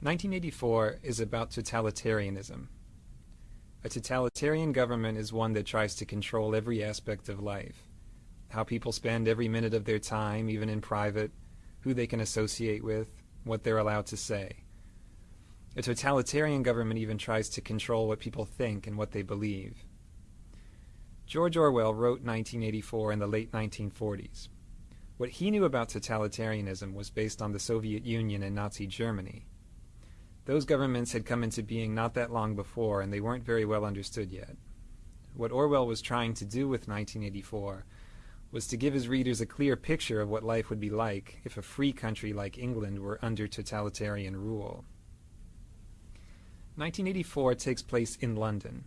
1984 is about totalitarianism. A totalitarian government is one that tries to control every aspect of life. How people spend every minute of their time, even in private, who they can associate with, what they're allowed to say. A totalitarian government even tries to control what people think and what they believe. George Orwell wrote 1984 in the late 1940s. What he knew about totalitarianism was based on the Soviet Union and Nazi Germany. Those governments had come into being not that long before, and they weren't very well understood yet. What Orwell was trying to do with 1984 was to give his readers a clear picture of what life would be like if a free country like England were under totalitarian rule. 1984 takes place in London.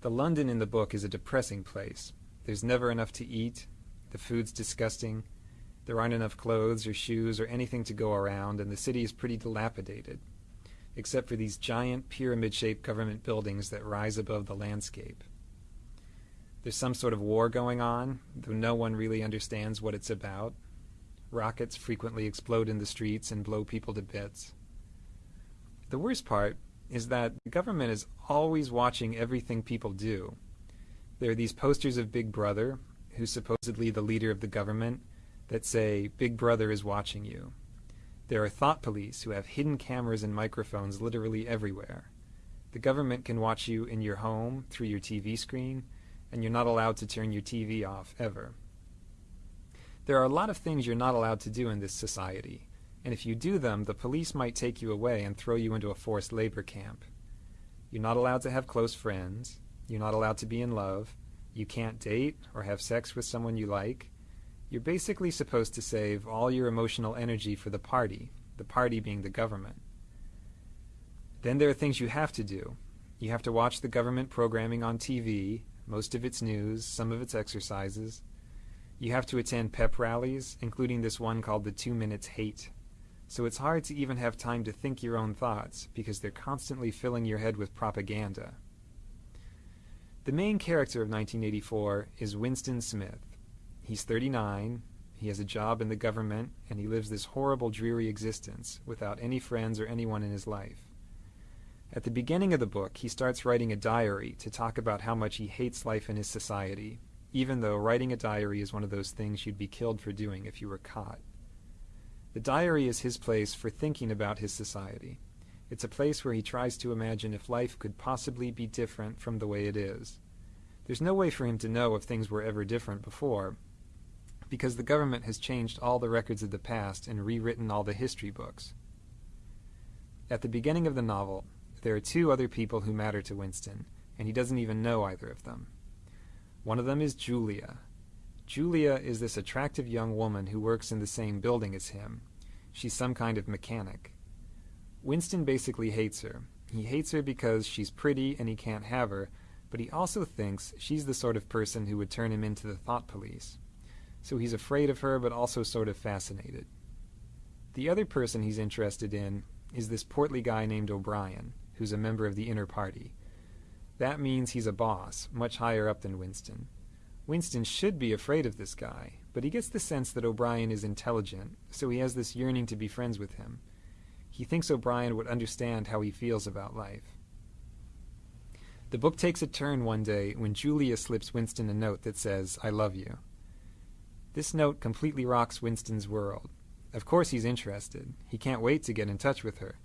The London in the book is a depressing place. There's never enough to eat, the food's disgusting, there aren't enough clothes or shoes or anything to go around, and the city is pretty dilapidated except for these giant pyramid-shaped government buildings that rise above the landscape. There's some sort of war going on, though no one really understands what it's about. Rockets frequently explode in the streets and blow people to bits. The worst part is that the government is always watching everything people do. There are these posters of Big Brother, who's supposedly the leader of the government, that say, Big Brother is watching you. There are thought police who have hidden cameras and microphones literally everywhere. The government can watch you in your home through your TV screen, and you're not allowed to turn your TV off ever. There are a lot of things you're not allowed to do in this society, and if you do them, the police might take you away and throw you into a forced labor camp. You're not allowed to have close friends. You're not allowed to be in love. You can't date or have sex with someone you like. You're basically supposed to save all your emotional energy for the party, the party being the government. Then there are things you have to do. You have to watch the government programming on TV, most of its news, some of its exercises. You have to attend pep rallies, including this one called the Two Minutes Hate. So it's hard to even have time to think your own thoughts, because they're constantly filling your head with propaganda. The main character of 1984 is Winston Smith. He's 39, he has a job in the government, and he lives this horrible, dreary existence without any friends or anyone in his life. At the beginning of the book, he starts writing a diary to talk about how much he hates life in his society, even though writing a diary is one of those things you'd be killed for doing if you were caught. The diary is his place for thinking about his society. It's a place where he tries to imagine if life could possibly be different from the way it is. There's no way for him to know if things were ever different before, because the government has changed all the records of the past and rewritten all the history books. At the beginning of the novel, there are two other people who matter to Winston, and he doesn't even know either of them. One of them is Julia. Julia is this attractive young woman who works in the same building as him. She's some kind of mechanic. Winston basically hates her. He hates her because she's pretty and he can't have her, but he also thinks she's the sort of person who would turn him into the thought police so he's afraid of her but also sort of fascinated. The other person he's interested in is this portly guy named O'Brien, who's a member of the inner party. That means he's a boss, much higher up than Winston. Winston should be afraid of this guy, but he gets the sense that O'Brien is intelligent, so he has this yearning to be friends with him. He thinks O'Brien would understand how he feels about life. The book takes a turn one day when Julia slips Winston a note that says, I love you. This note completely rocks Winston's world. Of course he's interested. He can't wait to get in touch with her.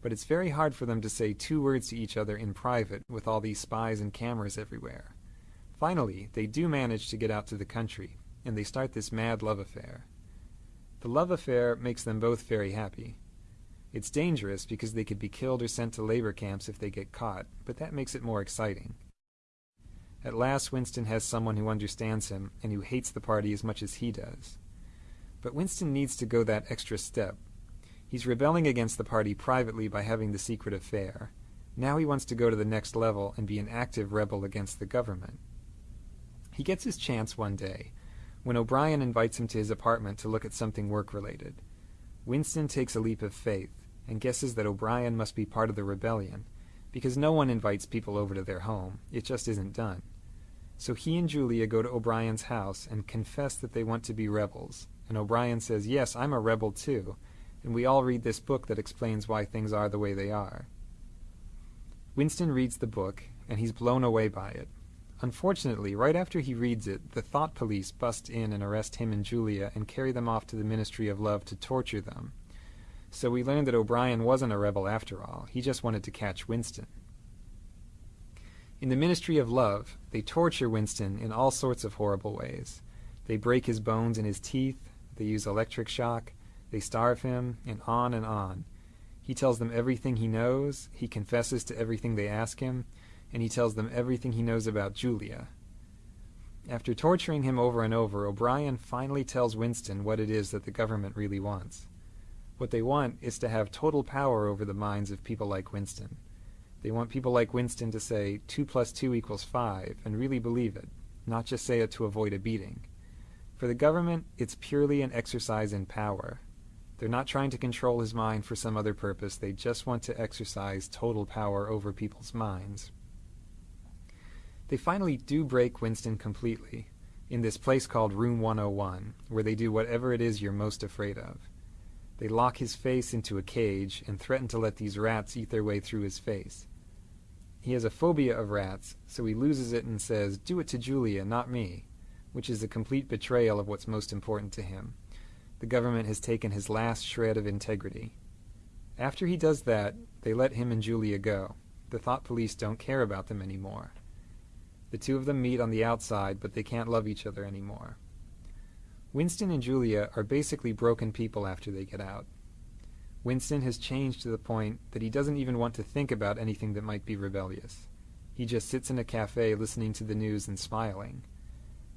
But it's very hard for them to say two words to each other in private with all these spies and cameras everywhere. Finally, they do manage to get out to the country, and they start this mad love affair. The love affair makes them both very happy. It's dangerous because they could be killed or sent to labor camps if they get caught, but that makes it more exciting. At last Winston has someone who understands him and who hates the party as much as he does. But Winston needs to go that extra step. He's rebelling against the party privately by having the secret affair. Now he wants to go to the next level and be an active rebel against the government. He gets his chance one day when O'Brien invites him to his apartment to look at something work-related. Winston takes a leap of faith and guesses that O'Brien must be part of the rebellion, because no one invites people over to their home. It just isn't done. So he and Julia go to O'Brien's house and confess that they want to be rebels. And O'Brien says, Yes, I'm a rebel too. and we all read this book that explains why things are the way they are. Winston reads the book, and he's blown away by it. Unfortunately, right after he reads it, the thought police bust in and arrest him and Julia and carry them off to the Ministry of Love to torture them. So we learn that O'Brien wasn't a rebel after all. He just wanted to catch Winston. In the Ministry of Love, they torture Winston in all sorts of horrible ways. They break his bones and his teeth, they use electric shock, they starve him, and on and on. He tells them everything he knows, he confesses to everything they ask him, and he tells them everything he knows about Julia. After torturing him over and over, O'Brien finally tells Winston what it is that the government really wants. What they want is to have total power over the minds of people like Winston. They want people like Winston to say 2 plus 2 equals 5 and really believe it, not just say it to avoid a beating. For the government, it's purely an exercise in power. They're not trying to control his mind for some other purpose, they just want to exercise total power over people's minds. They finally do break Winston completely in this place called Room 101, where they do whatever it is you're most afraid of. They lock his face into a cage and threaten to let these rats eat their way through his face. He has a phobia of rats, so he loses it and says, Do it to Julia, not me, which is a complete betrayal of what's most important to him. The government has taken his last shred of integrity. After he does that, they let him and Julia go. The thought police don't care about them anymore. The two of them meet on the outside, but they can't love each other anymore. Winston and Julia are basically broken people after they get out. Winston has changed to the point that he doesn't even want to think about anything that might be rebellious. He just sits in a cafe listening to the news and smiling.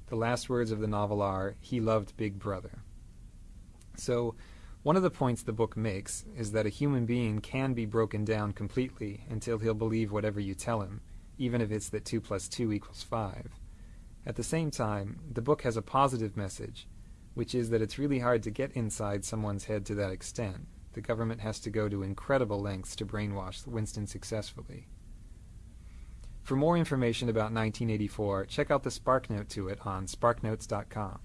The last words of the novel are, he loved Big Brother. So, one of the points the book makes is that a human being can be broken down completely until he'll believe whatever you tell him, even if it's that 2 plus 2 equals 5. At the same time, the book has a positive message, which is that it's really hard to get inside someone's head to that extent. The government has to go to incredible lengths to brainwash Winston successfully. For more information about 1984, check out the SparkNote to it on sparknotes.com.